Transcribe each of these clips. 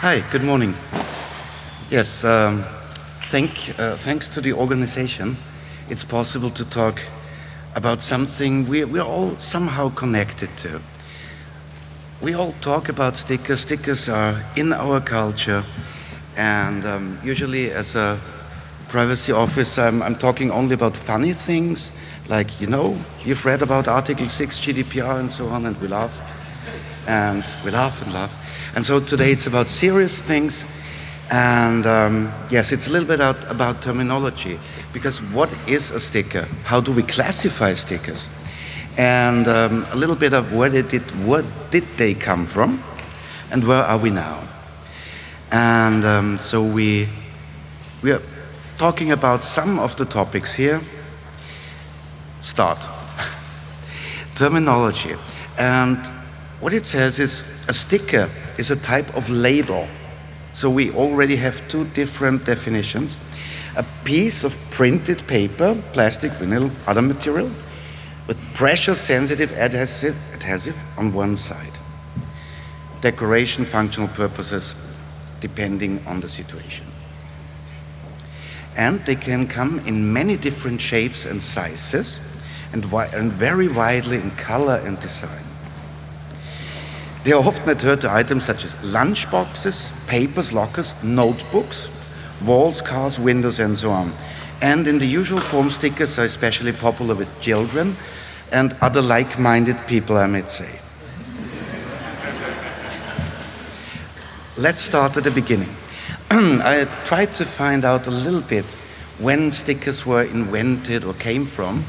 Hi, good morning. Yes, um, thank, uh, thanks to the organization, it's possible to talk about something we, we're all somehow connected to. We all talk about stickers. Stickers are in our culture. And um, usually as a privacy officer, I'm, I'm talking only about funny things, like, you know, you've read about Article 6 GDPR and so on, and we laugh. And we laugh and laugh. And so today it's about serious things. And um, yes, it's a little bit out about terminology. Because what is a sticker? How do we classify stickers? And um, a little bit of where did, it, where did they come from? And where are we now? And um, so we, we are talking about some of the topics here. Start. Terminology. And what it says is a sticker is a type of label. So we already have two different definitions. A piece of printed paper, plastic, vinyl, other material, with pressure-sensitive adhesive, adhesive on one side. Decoration, functional purposes, depending on the situation. And they can come in many different shapes and sizes, and, and very widely in color and design. They are often adhered to items such as lunchboxes, papers, lockers, notebooks, walls, cars, windows, and so on. And in the usual form, stickers are especially popular with children and other like-minded people, I might say. Let's start at the beginning. I tried to find out a little bit when stickers were invented or came from,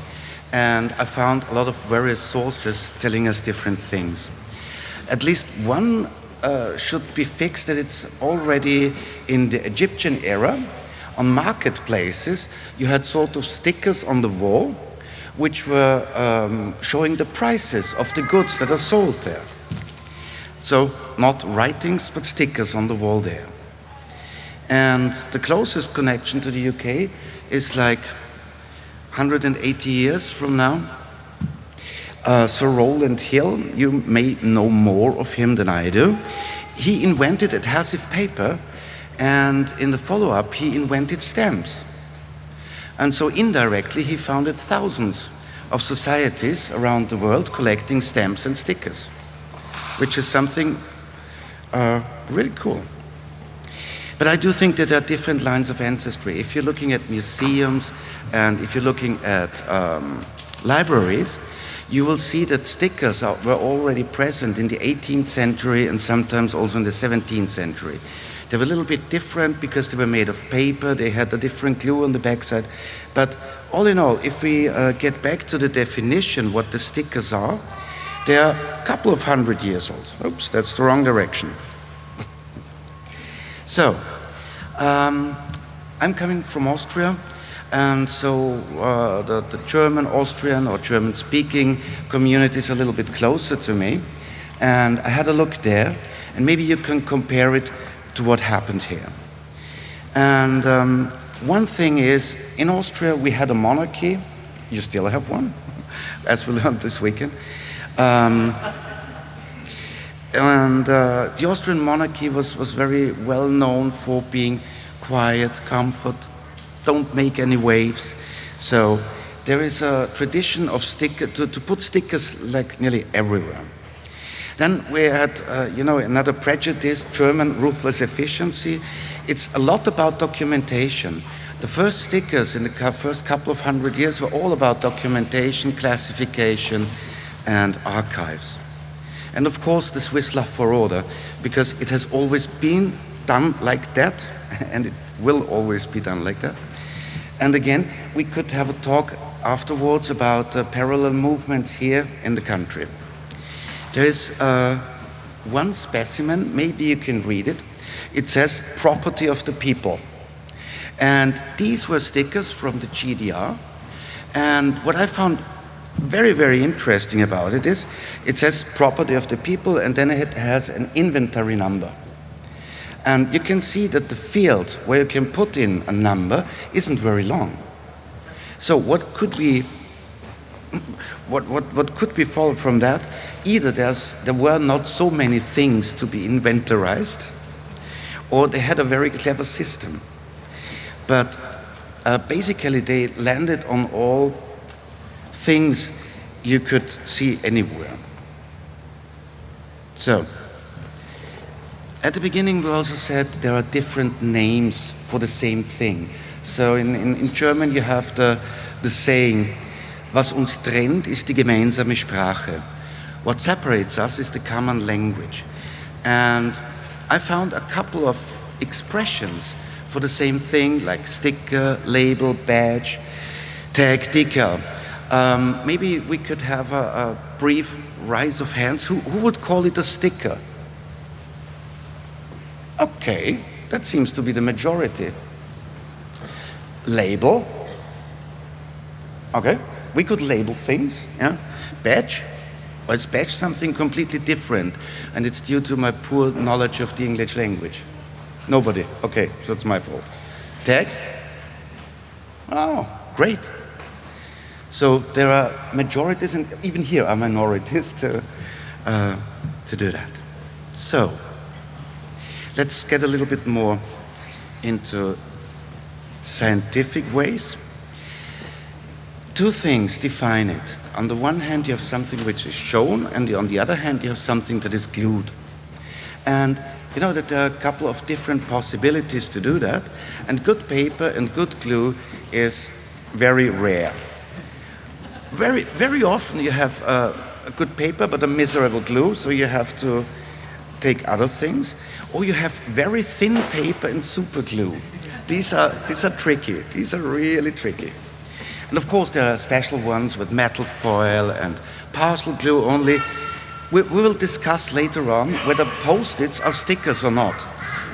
and I found a lot of various sources telling us different things at least one uh, should be fixed that it's already in the Egyptian era. On marketplaces, you had sort of stickers on the wall which were um, showing the prices of the goods that are sold there. So not writings, but stickers on the wall there. And the closest connection to the UK is like 180 years from now. Uh, Sir Rowland Hill, you may know more of him than I do. He invented adhesive paper and in the follow-up he invented stamps. And so indirectly he founded thousands of societies around the world collecting stamps and stickers, which is something uh, really cool. But I do think that there are different lines of ancestry. If you're looking at museums and if you're looking at um, libraries, you will see that stickers are, were already present in the 18th century and sometimes also in the 17th century. They were a little bit different because they were made of paper, they had a different glue on the backside. But all in all, if we uh, get back to the definition what the stickers are, they are a couple of hundred years old. Oops, that's the wrong direction. so, um, I'm coming from Austria. And so uh, the, the, German, Austrian or German speaking community is a little bit closer to me. And I had a look there and maybe you can compare it to what happened here. And um, one thing is, in Austria we had a monarchy, you still have one, as we learned this weekend. Um, and uh, the Austrian monarchy was, was very well known for being quiet, comfort, don't make any waves. So there is a tradition of sticker, to, to put stickers like nearly everywhere. Then we had, uh, you know, another prejudice, German ruthless efficiency. It's a lot about documentation. The first stickers in the first couple of hundred years were all about documentation, classification, and archives. And of course, the Swiss love for order, because it has always been done like that, and it will always be done like that. And again, we could have a talk afterwards about uh, parallel movements here in the country. There is uh, one specimen, maybe you can read it. It says property of the people. And these were stickers from the GDR. And what I found very, very interesting about it is it says property of the people and then it has an inventory number. And you can see that the field where you can put in a number isn't very long. So what could we, what, what, what could be followed from that? Either there's, there were not so many things to be inventorized, or they had a very clever system. But uh, basically, they landed on all things you could see anywhere. So, at the beginning, we also said there are different names for the same thing. So, in, in, in German, you have the, the saying, Was uns trennt, ist die gemeinsame Sprache. What separates us is the common language. And I found a couple of expressions for the same thing, like sticker, label, badge, tag, decal. Um, maybe we could have a, a, brief rise of hands. Who, who would call it a sticker? Okay, that seems to be the majority. Label. Okay, we could label things. Yeah, badge. Or is badge something completely different? And it's due to my poor knowledge of the English language. Nobody. Okay, so it's my fault. Tag? Oh, great. So there are majorities, and even here are minorities to, uh, to do that. So let's get a little bit more into scientific ways. Two things define it. On the one hand, you have something which is shown, and on the other hand, you have something that is glued. And you know that there are a couple of different possibilities to do that, and good paper and good glue is very rare very, very often you have a good paper but a miserable glue, so you have to take other things. Or you have very thin paper and super glue. These are, these are tricky. These are really tricky. And of course, there are special ones with metal foil and parcel glue only. We, we will discuss later on whether post-its are stickers or not.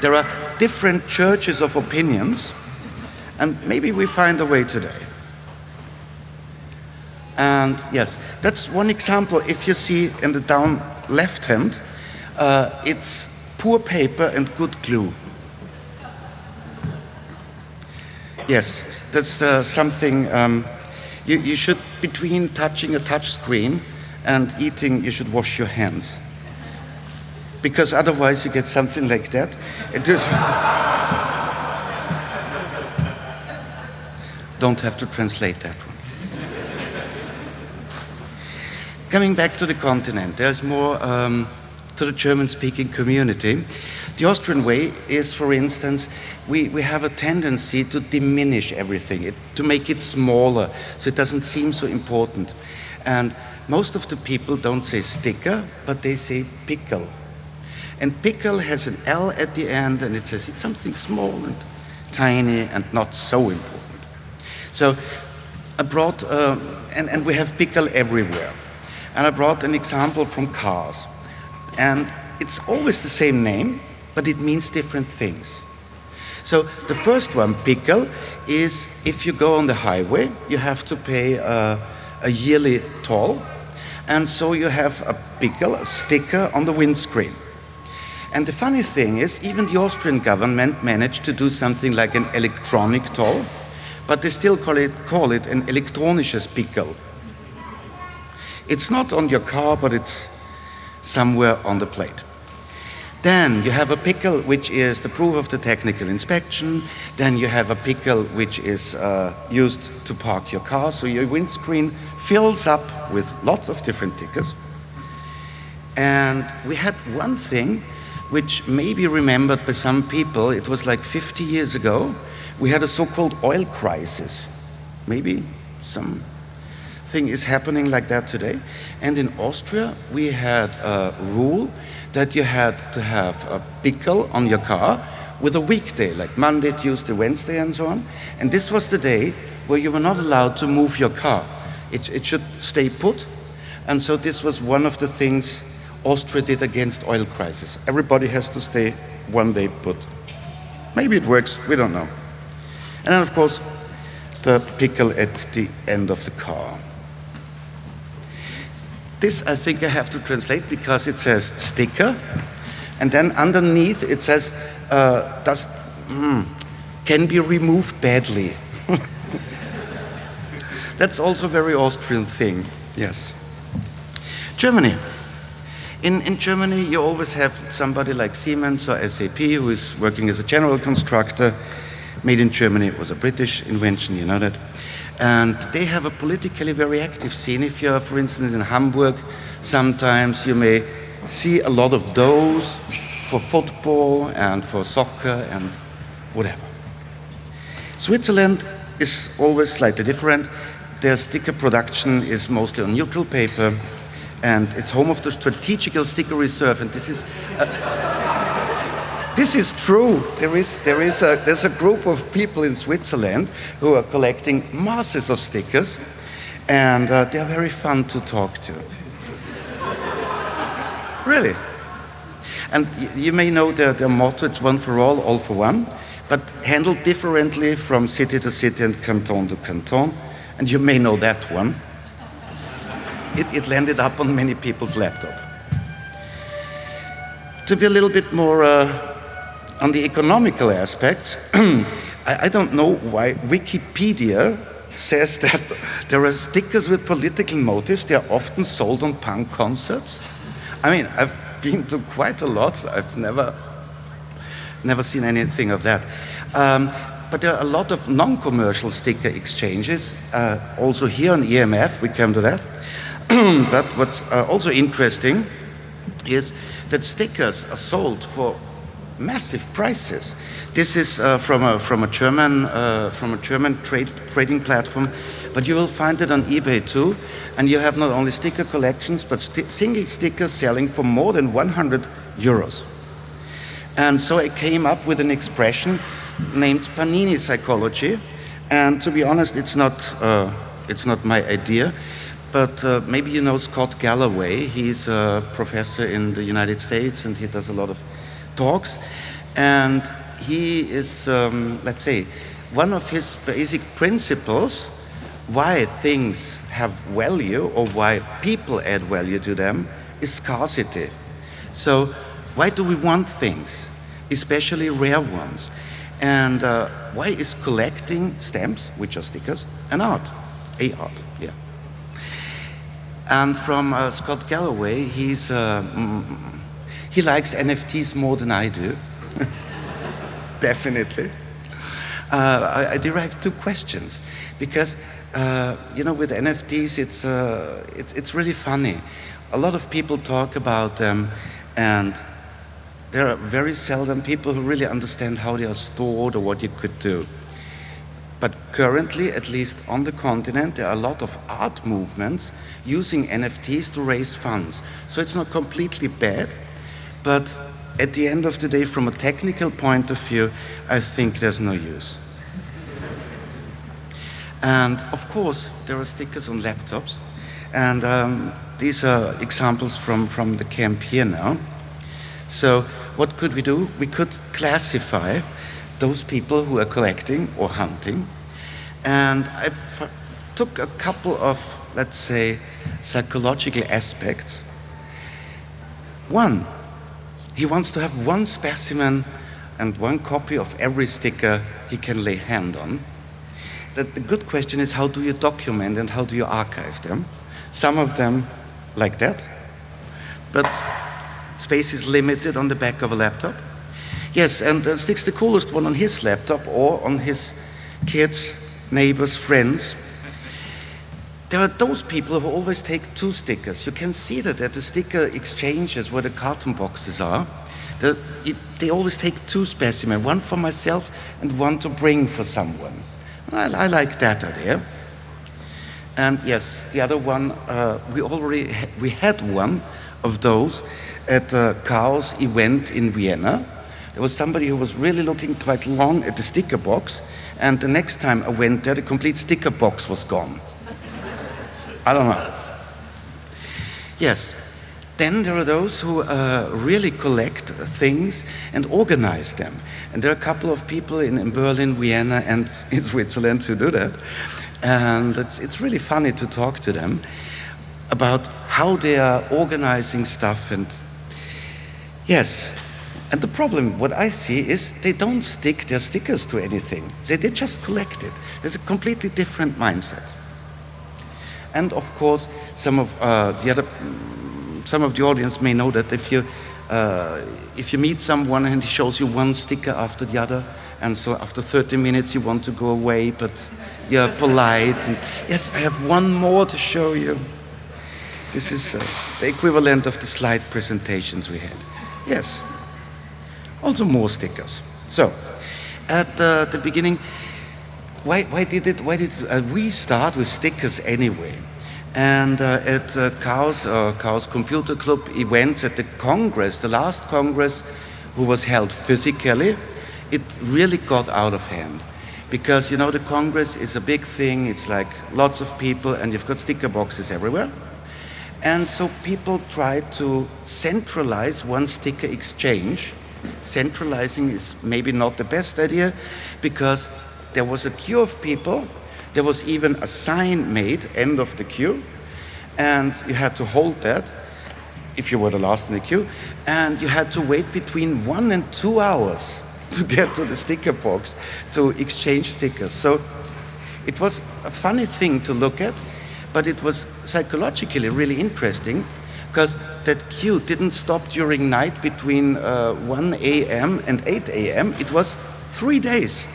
There are different churches of opinions, and maybe we find a way today. And yes, that's one example. If you see in the down left hand, uh, it's poor paper and good glue. Yes, that's uh, something um, you, you should, between touching a touch screen and eating, you should wash your hands. Because otherwise you get something like that. It is. Don't have to translate that one. Coming back to the continent, there's more um, to the German-speaking community. The Austrian way is, for instance, we, we have a tendency to diminish everything, it, to make it smaller, so it doesn't seem so important. And most of the people don't say sticker, but they say Pickerl. And Pickerl has an L at the end, and it says it's something small and tiny and not so important. So I brought, uh, and, and we have Pickerl everywhere. And I brought an example from cars. And it's always the same name, but it means different things. So the first one, Pickerl, is if you go on the highway, you have to pay a, a yearly toll. And so you have a Pickerl, a sticker on the windscreen. And the funny thing is, even the Austrian government managed to do something like an electronic toll, but they still call it, call it an elektronisches Pickerl. It's not on your car, but it's somewhere on the plate. Then you have a Pickerl, which is the proof of the technical inspection. Then you have a Pickerl, which is uh, used to park your car. So your windscreen fills up with lots of different tickers. And we had one thing which may be remembered by some people. It was like 50 years ago. We had a so-called oil crisis. Maybe some thing is happening like that today. And in Austria, we had a rule that you had to have a Pickerl on your car with a weekday, like Monday, Tuesday, Wednesday, and so on. And this was the day where you were not allowed to move your car. It, it should stay put. And so this was one of the things Austria did against oil crisis. Everybody has to stay one day put. Maybe it works, we don't know. And then, of course, the Pickerl at the end of the car. This I think I have to translate because it says sticker, and then underneath it says uh, does mm, can be removed badly. That's also a very Austrian thing. Yes. Germany. In, in Germany, you always have somebody like Siemens or SAP who is working as a general constructor. Made in Germany, it was a British invention, you know that. And they have a politically very active scene. If you're, for instance, in Hamburg, sometimes you may see a lot of those for football and for soccer and whatever. Switzerland is always slightly different. Their sticker production is mostly on neutral paper and it's home of the strategical sticker reserve and this is this is true. There is there is a there's a group of people in Switzerland who are collecting masses of stickers and uh, they're very fun to talk to. Really. And you may know their, their motto it's one for all all for one but handled differently from city to city and canton to canton and you may know that one. It, it landed up on many people's laptop. To be a little bit more uh, on the economical aspects, I, I don't know why Wikipedia says that there are stickers with political motives. They are often sold on punk concerts. I mean, I've been to quite a lot. I've never, never seen anything of that. Um, but there are a lot of non-commercial sticker exchanges. Uh, also here on EMF, we come to that. but what's uh, also interesting is that stickers are sold for massive prices. This is uh, from a from a German uh, from a German trade trading platform, but you will find it on eBay too. And you have not only sticker collections, but st single stickers selling for more than 100 euros. And so I came up with an expression named Panini psychology. And to be honest, it's not uh, it's not my idea but uh, maybe you know Scott Galloway. He's a professor in the United States and he does a lot of talks. And he is, um, let's say, one of his basic principles why things have value or why people add value to them is scarcity. So why do we want things, especially rare ones? And uh, why is collecting stamps, which are stickers, an art? A art, yeah. And from uh, Scott Galloway, he's, uh, he likes NFTs more than I do. Definitely. Uh, I, I derived two questions because, uh, you know, with NFTs, it's, uh, it's, it's really funny. A lot of people talk about them and there are very seldom people who really understand how they are stored or what you could do. But currently, at least on the continent, there are a lot of art movements using NFTs to raise funds. So it's not completely bad, but at the end of the day, from a technical point of view, I think there's no use. And of course, there are stickers on laptops. And um, these are examples from, from the camp here now. So what could we do? We could classify those people who are collecting or hunting. And I took a couple of, let's say, psychological aspects. One, he wants to have one specimen and one copy of every sticker he can lay hand on. The, the good question is how do you document and how do you archive them? Some of them like that, but space is limited on the back of a laptop. Yes, and uh, sticks the coolest one on his laptop or on his kids, neighbors, friends. There are those people who always take two stickers. You can see that at the sticker exchanges where the carton boxes are. The, it, they always take two specimens, one for myself and one to bring for someone. I, I like that idea. And yes, the other one, uh, we already ha we had one of those at the Chaos event in Vienna. There was somebody who was really looking quite long at the sticker box, and the next time I went there, the complete sticker box was gone. I don't know. Yes. Then there are those who uh, really collect things and organize them. And there are a couple of people in, in Berlin, Vienna, and in Switzerland who do that. And it's, it's really funny to talk to them about how they are organizing stuff. And yes, and the problem, what I see is they don't stick their stickers to anything. They, they just collect it. It's a completely different mindset. And of course, some of uh, the other, some of the audience may know that if you, uh, if you meet someone and he shows you one sticker after the other, and so after 30 minutes you want to go away, but you're polite. And, yes, I have one more to show you. This is uh, the equivalent of the slide presentations we had. Yes. Also more stickers. So, at uh, the beginning, why, why did it, why did uh, we start with stickers anyway? And uh, at uh, uh, Computer Club events at the Congress, the last Congress who was held physically, it really got out of hand. Because, you know, the Congress is a big thing, it's like lots of people, and you've got sticker boxes everywhere. And so people tried to centralize one sticker exchange. Centralizing is maybe not the best idea because there was a queue of people, there was even a sign made, end of the queue, and you had to hold that if you were the last in the queue, and you had to wait between one and two hours to get to the sticker box to exchange stickers. So it was a funny thing to look at, but it was psychologically really interesting because that queue didn't stop during night between uh, 1 a.m. and 8 a.m. It was three days.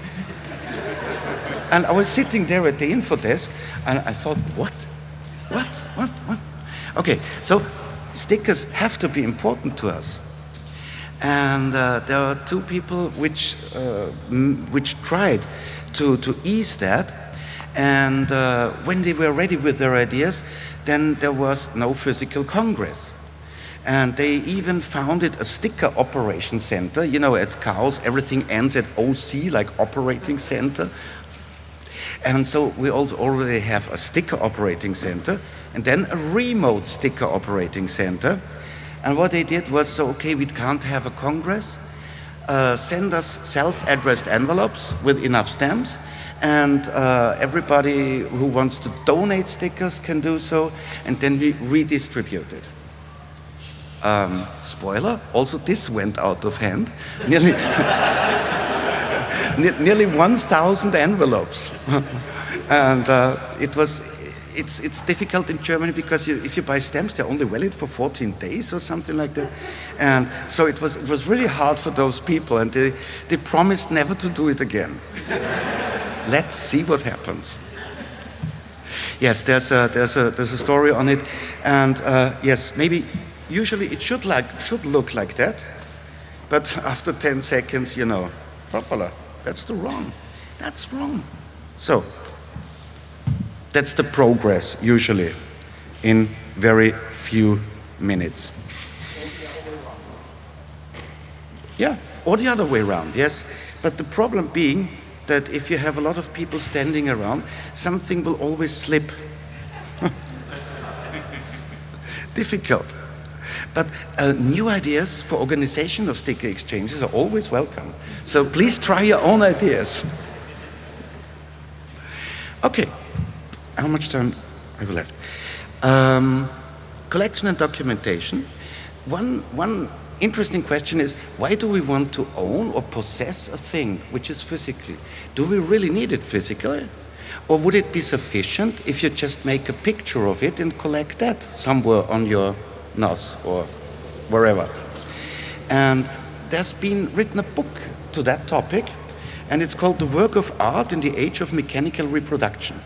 And I was sitting there at the info desk and I thought, what? What? What? What? Okay, so stickers have to be important to us. And uh, there are two people which, uh, which tried to, to ease that and uh, when they were ready with their ideas, then there was no physical congress. And they even founded a sticker operation center. You know, at Chaos, everything ends at OC, like operating center. And so we also already have a sticker operating center and then a remote sticker operating center. And what they did was, so, okay, we can't have a congress. Uh, send us self-addressed envelopes with enough stamps and uh, everybody who wants to donate stickers can do so, and then we redistribute it. Um, spoiler, also this went out of hand. Nearly, nearly 1,000 envelopes. and uh, it was, it's, it's difficult in Germany because you, if you buy stamps, they're only valid for 14 days or something like that. And so it was, it was really hard for those people, and they, they promised never to do it again. Let's see what happens. Yes, there's a, there's a, there's a story on it. And uh, yes, maybe usually it should, like, should look like that. But after 10 seconds, you know, hoppala, that's the wrong. That's wrong. So, that's the progress usually in very few minutes. Yeah, or the other way around, yes. But the problem being that if you have a lot of people standing around, something will always slip. Difficult. But uh, new ideas for organization of sticker exchanges are always welcome. So please try your own ideas. Okay, how much time have we left? Um, collection and documentation. One, one interesting question is, why do we want to own or possess a thing which is physically? Do we really need it physically? Or would it be sufficient if you just make a picture of it and collect that somewhere on your NAS or wherever? And there's been written a book to that topic, and it's called The Work of Art in the Age of Mechanical Reproduction.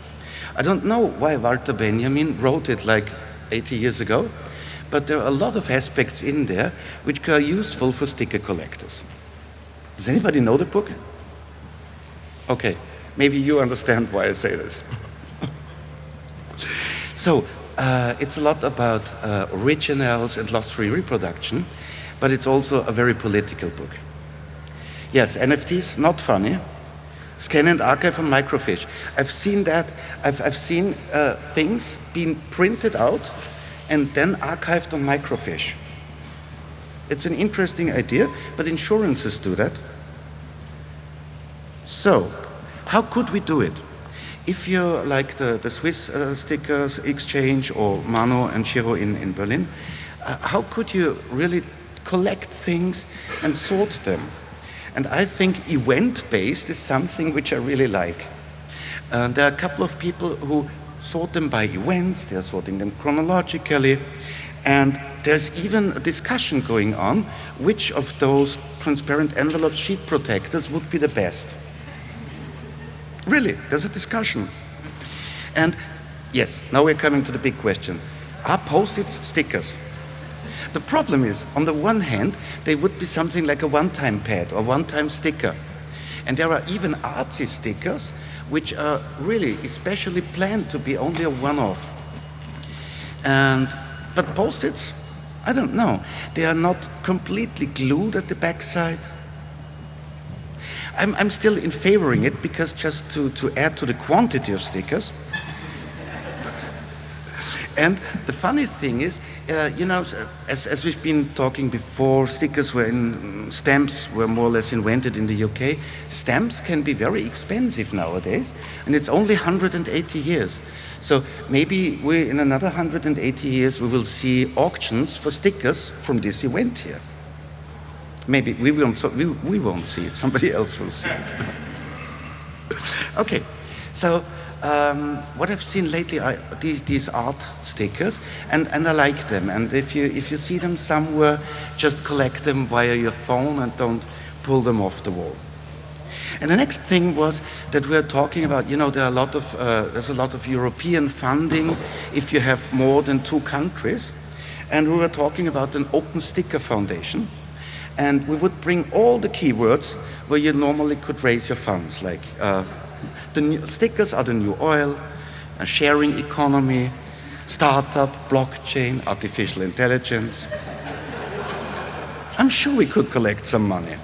I don't know why Walter Benjamin wrote it like 80 years ago, but there are a lot of aspects in there which are useful for sticker collectors. Does anybody know the book? Okay, maybe you understand why I say this. so, uh, it's a lot about uh, originals and loss-free reproduction, but it's also a very political book. Yes, NFTs, not funny. Scan and archive on microfiche. I've seen that. I've, I've seen uh, things being printed out and then archived on microfiche. It's an interesting idea, but insurances do that. So, how could we do it? If you're like the, the Swiss uh, stickers exchange or Mano and Shiro in, in Berlin, uh, how could you really collect things and sort them? And I think event-based is something which I really like. Uh, there are a couple of people who sort them by events, they're sorting them chronologically, and there's even a discussion going on which of those transparent envelope sheet protectors would be the best. Really, there's a discussion. And yes, now we're coming to the big question. Are post-its stickers? The problem is, on the one hand, they would be something like a one-time pad or one-time sticker. And there are even artsy stickers which are really especially planned to be only a one-off. And, but post-its, I don't know. They are not completely glued at the backside. I'm, I'm still in favoring it because just to, to add to the quantity of stickers. and the funny thing is, uh, you know, as, as we've been talking before, stickers were in, stamps were more or less invented in the UK. Stamps can be very expensive nowadays, and it's only 180 years. So maybe we, in another 180 years, we will see auctions for stickers from this event here. Maybe we won't, we, we won't see it, somebody else will see it. okay, so um, what I've seen lately are these, these art stickers, and, and I like them. And if you, if you see them somewhere, just collect them via your phone and don't pull them off the wall. And the next thing was that we're talking about, you know, there are a lot of, uh, there's a lot of European funding if you have more than two countries. And we were talking about an open sticker foundation. And we would bring all the keywords where you normally could raise your funds, like uh, the stickers are the new oil, a sharing economy, startup, blockchain, artificial intelligence. I'm sure we could collect some money.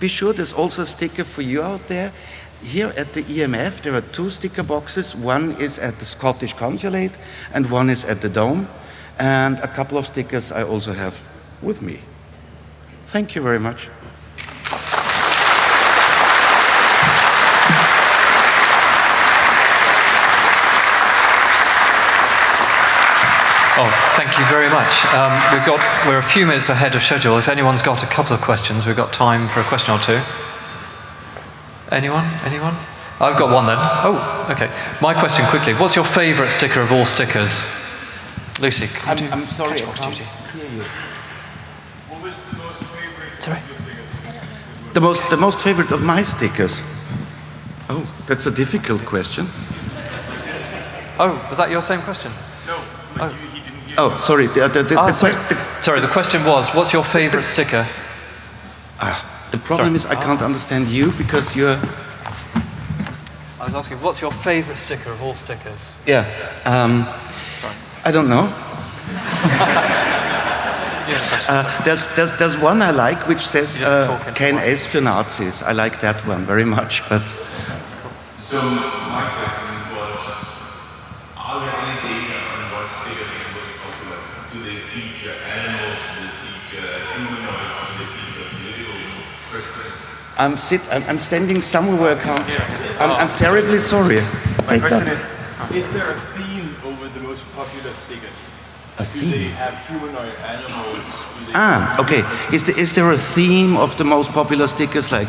Be sure there's also a sticker for you out there. Here at the EMF, there are two sticker boxes. One is at the Scottish Consulate and one is at the Dome. And a couple of stickers I also have with me. Thank you very much. Oh, thank you very much. Um, we've got, we're a few minutes ahead of schedule. If anyone's got a couple of questions, we've got time for a question or two. Anyone? Anyone? I've got one then. Oh, okay. My question quickly. What's your favourite sticker of all stickers? Lucy, I'm, I'm sorry, I can't hear you. What was the most favorite Sorry? of your stickers? The most, the most favorite of my stickers? Oh, that's a difficult question. Oh, was that your same question? No, but you, he didn't hear Oh, sorry. The, the, the, Oh, the, sorry. the- Sorry, the question was, what's your favourite sticker? ah, the problem Sorry. is I can't understand you because you're, I was asking, what's your favourite sticker of all stickers? yeah. Um, I don't know. Yes. Uh, there's, there's, there's one I like which says You just uh, talk into kein one. S für Nazis. I like that one very much, but So my question was, are there any data on what stickers are most popular? Do they feature animals? Do they feature humanoids? Do they feature political questions? I'm, sit, I'm, I'm standing somewhere where I can't. I'm, I'm terribly sorry. My Take question that. is, is there a theme over the most popular stickers? A Do they theme? Ah, okay. Is, the, is there a theme of the most popular stickers, like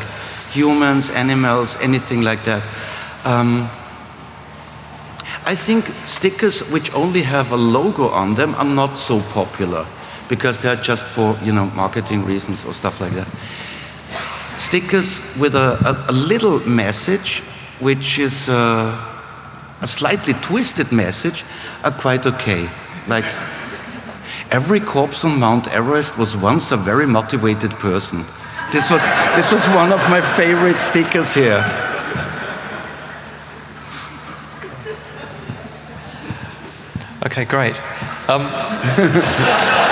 humans, animals, anything like that? Um, I think stickers which only have a logo on them are not so popular because they're just for you know marketing reasons or stuff like that. Stickers with a, a, a little message, which is uh, a slightly twisted message, are quite okay. Like every corpse on Mount Everest was once a very motivated person. This was, this was one of my favorite stickers here. Okay, great. Um,